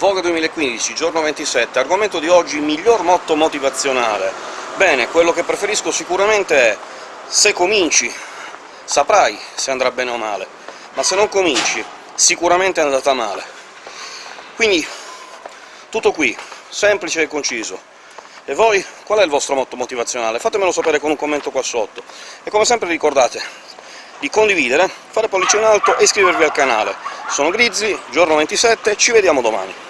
Vogue 2015, giorno 27, argomento di oggi miglior motto motivazionale. Bene, quello che preferisco sicuramente è se cominci saprai se andrà bene o male, ma se non cominci sicuramente è andata male. Quindi tutto qui, semplice e conciso. E voi, qual è il vostro motto motivazionale? Fatemelo sapere con un commento qua sotto. E come sempre ricordate di condividere, fare pollice in alto e iscrivervi al canale. Sono Grizzi, giorno 27, ci vediamo domani!